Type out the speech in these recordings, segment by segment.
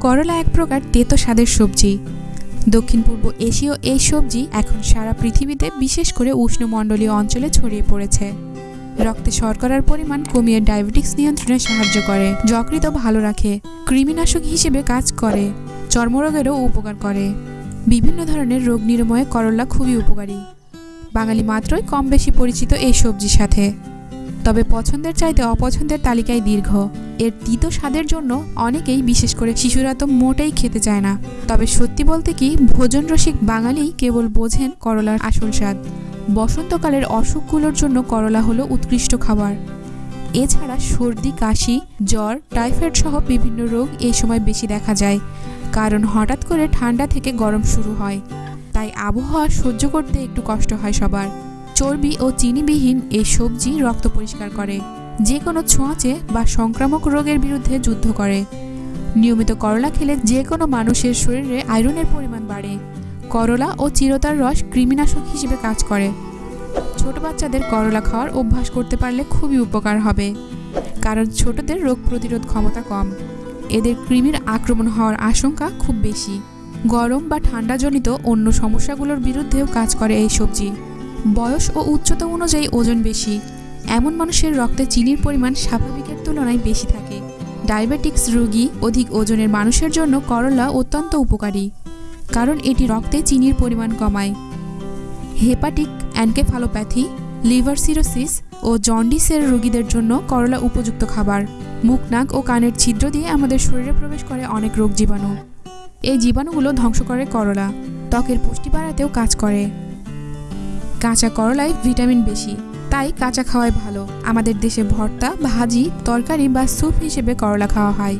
করলা এক প্রকার তেতো স্বাদের সবজি। দক্ষিণ পূর্ব এশীয় এই সবজি এখন সারা পৃথিবীতে বিশেষ করে উষ্ণমণ্ডলীয় অঞ্চলে ছড়িয়ে পড়েছে। রক্তে শর্করার পরিমাণ কমিয়ে ডায়াবেটিক্স নিয়ন্ত্রণে সাহায্য করে যকৃত ভালো রাখে, কৃমিনাশক হিসেবে কাজ করে, চর্মরোগেরও উপকার করে। বিভিন্ন ধরনের রোগ নিরাময়ে করলা খুবই উপকারী। বাঙালি মাত্রই কম বেশি পরিচিত এই সবজির সাথে। তবে পছন্দের চাইতে অপছন্দের তালিকায় দীর্ঘ। এর তিতো স্বাদের জন্য অনেকেই, বিশেষ করে শিশুরা তো মোটেই খেতে চায় না। তবে সত্যি বলতে কি, ভোজন রসিক বাঙালি কেবল বোঝেন করলার আসল স্বাদ। বসন্তকালের অসুখগুলোর জন্য করলা হলো উৎকৃষ্ট খাবার। এছাড়া সর্দি, কাশি, জ্বর, টাইফয়েড সহ বিভিন্ন রোগ এই সময় বেশি দেখা যায়, কারণ হঠাৎ করে ঠান্ডা থেকে গরম শুরু হয়। তাই আবহাওয়া সহ্য করতে একটু কষ্ট হয় সবার। চর্বি ও চিনিবিহীন এই সবজি রক্ত পরিষ্কার করে। যে কোনো ছোঁয়াচে বা সংক্রামক রোগের বিরুদ্ধে যুদ্ধ করে। নিয়মিত করলা খেলে যে কোনো মানুষের শরীরে আয়রনের পরিমাণ বাড়ে। করলা ও চিরতার রস কৃমিনাশক হিসেবে কাজ করে। ছোট বাচ্চাদের করলা খাওয়ার অভ্যাস করতে পারলে খুবই উপকার হবে, কারণ ছোটদের রোগ প্রতিরোধ ক্ষমতা কম। এদের কৃমির আক্রমণ হওয়ার আশঙ্কা খুব বেশি। গরম বা ঠান্ডাজনিত অন্য সমস্যাগুলোর বিরুদ্ধেও কাজ করে এই সবজি। বয়স ও উচ্চতা অনুযায়ী ওজন বেশি। এমন মানুষের রক্তে চিনির পরিমাণ স্বাভাবিকের তুলনায় বেশি থাকে। ডায়াবেটিক্স রোগী অধিক ওজনের মানুষের জন্য করলা অত্যন্ত উপকারী, কারণ এটি রক্তে চিনির পরিমাণ কমায়। হেপাটিক অ্যানকেফালোপ্যাথি, লিভার সিরোসিস ও জন্ডিসের রোগীদের জন্য করলা উপযুক্ত খাবার। মুখ, নাক ও কানের ছিদ্র দিয়ে আমাদের শরীরে প্রবেশ করে অনেক রোগ জীবাণু। এই জীবাণুগুলো ধ্বংস করে করলা, ত্বকের পুষ্টি বাড়াতেও কাজ করে। কাঁচা করলায় ভিটামিন বেশি। তাই কাঁচা খাওয়াই ভালো। আমাদের দেশে ভর্তা, ভাজি, তরকারি বা স্যুপ হিসেবে করলা খাওয়া হয়।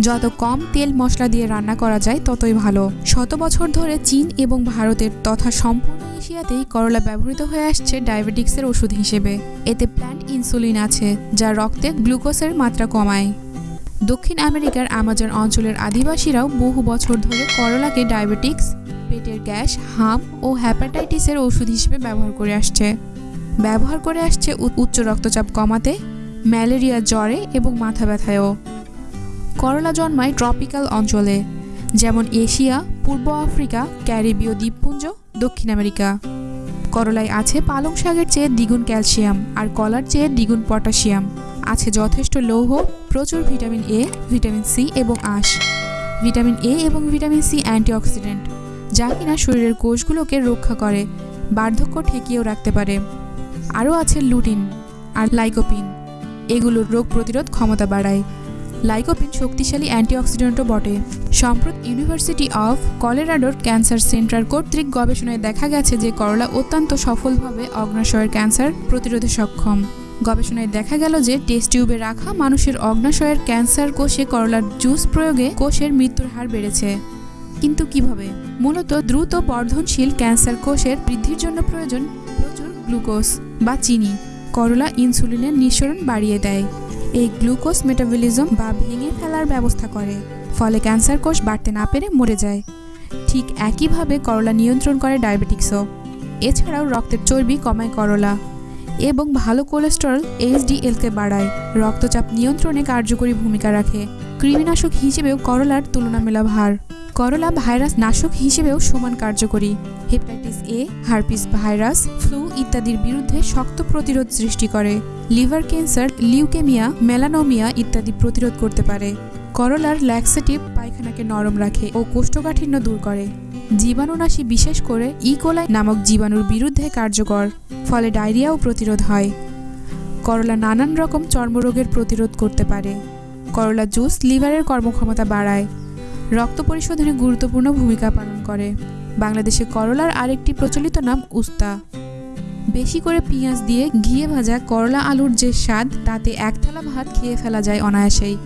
যত কম তেল মশলা দিয়ে রান্না করা যায়, ততই ভালো। শত বছর ধরে চীন এবং ভারতের তথা সম্পূর্ণ এশিয়াতেই করলা ব্যবহৃত হয়ে আসছে ডায়াবেটিক্সের ওষুধ হিসেবে। এতে প্ল্যান্ট ইনসুলিন আছে, যা রক্তে গ্লুকোজের মাত্রা কমায়। দক্ষিণ আমেরিকার আমাজন অঞ্চলের আদিবাসীরাও বহু বছর ধরে করলাকে ডায়াবেটিক্স, পেটের গ্যাস, হাম ও হ্যাপাটাইটিসের ওষুধ হিসেবে ব্যবহার করে আসছে। ব্যবহার করে আসছে উচ্চ রক্তচাপ কমাতে, ম্যালেরিয়া জ্বরে এবং মাথা ব্যথায়ও। করলা জন্মায় ট্রপিক্যাল অঞ্চলে, যেমন এশিয়া, পূর্ব আফ্রিকা, ক্যারিবীয় দ্বীপপুঞ্জ, দক্ষিণ আমেরিকা। করলায় আছে পালং শাকের চেয়ে দ্বিগুণ ক্যালসিয়াম আর কলার চেয়ে দ্বিগুণ পটাশিয়াম। আছে যথেষ্ট লৌহ, প্রচুর ভিটামিন এ, ভিটামিন সি এবং আঁশ। ভিটামিন এ এবং ভিটামিন সি অ্যান্টিঅক্সিডেন্ট, যা কিনা শরীরের কোষগুলোকে রক্ষা করে, বার্ধক্য ঠেকিয়েও রাখতে পারে। আরও আছে লুটিন আর লাইকোপিন। এগুলোর রোগ প্রতিরোধ ক্ষমতা বাড়ায়। লাইকোপিন শক্তিশালী অ্যান্টিঅক্সিডেন্টও বটে। সম্প্রত ইউনিভার্সিটি অফ কলেরাডোর ক্যান্সার সেন্টার কর্তৃক গবেষণায় দেখা গেছে যে করলা অত্যন্ত সফলভাবে অগ্নাশয়ের ক্যান্সার প্রতিরোধে সক্ষম। গবেষণায় দেখা গেল যে টেস্ট টিউবে রাখা মানুষের অগ্নাশয়ের ক্যান্সার কোষে করলার জুস প্রয়োগে কোষের মৃত্যুর হার বেড়েছে। কিন্তু কীভাবে? মূলত দ্রুত বর্ধনশীল ক্যান্সার কোষের বৃদ্ধির জন্য প্রয়োজন গ্লুকোজ বা চিনি। করলা ইনসুলিনের নিঃসরণ বাড়িয়ে দেয়। এই গ্লুকোজ মেটাবলিজম বা ভেঙে ফেলার ব্যবস্থা করে, ফলে ক্যান্সার কোষ বাড়তে না পেরে মরে যায়। ঠিক একইভাবে করলা নিয়ন্ত্রণ করে ডায়াবেটিক্সও। এছাড়াও রক্তের চর্বি কমায় করলা এবং ভালো কোলেস্টেরল, এইচডিএলকে বাড়ায়। রক্তচাপ নিয়ন্ত্রণে কার্যকরী ভূমিকা রাখে। কৃমিনাশক হিসেবেও করলার তুলনামেলা ভার করলা ভাইরাস নাশক হিসেবেও সমান কার্যকরী। Hepatitis A, herpes virus, flu ইত্যাদির বিরুদ্ধে শক্ত প্রতিরোধ সৃষ্টি করে। লিভার ক্যান্সার, লিউকেমিয়া, মেলানোমিয়া ইত্যাদি প্রতিরোধ করতে পারে। করলার ল্যাক্সেটিভ পায়খানাকে নরম রাখে ও কোষ্ঠকাঠিন্য দূর করে। জীবাণুনাশী বিশেষ করে ইকোলাই নামক জীবাণুর বিরুদ্ধে কার্যকর, ফলে ডায়রিয়াও প্রতিরোধ হয়। করলা নানান রকম চর্মরোগের প্রতিরোধ করতে পারে। করলা জুস লিভারের কর্মক্ষমতা বাড়ায়। রক্ত পরিশোধনে গুরুত্বপূর্ণ ভূমিকা পালন করে। বাংলাদেশে করলার আরেকটি প্রচলিত নাম উস্তা। বেশি করে পেঁয়াজ দিয়ে ঘিয়ে ভাজা করলা আলুর যে স্বাদ, তাতে এক থালা ভাত খেয়ে ফেলা যায় অনায়াসেই।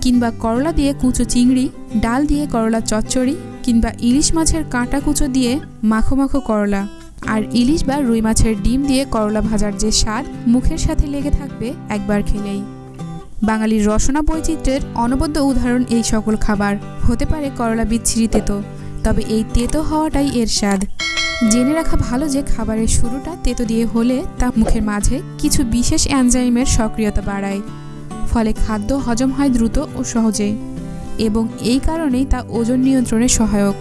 কিংবা করলা দিয়ে কুচো চিংড়ি, ডাল দিয়ে করলা চচ্চড়ি, কিংবা ইলিশ মাছের কাঁটা কুচো দিয়ে মাখো মাখো করলা। আর ইলিশ বা রুই মাছের ডিম দিয়ে করলা ভাজার যে স্বাদ, মুখের সাথে লেগে থাকবে একবার খেলেই। বাঙালির রসনা বৈচিত্র্যের অনবদ্য উদাহরণ এই সকল খাবার। হতে পারে করলা বিচ্ছিরি তেতো, তবে এই তেতো হওয়াটাই এর স্বাদ। জেনে রাখা ভালো যে খাবারের শুরুটা তেতো দিয়ে হলে তা মুখের মাঝে কিছু বিশেষ অ্যানজাইমের সক্রিয়তা বাড়ায়। ফলে খাদ্য হজম হয় দ্রুত ও সহজে, এবং এই কারণেই তা ওজন নিয়ন্ত্রণে সহায়ক।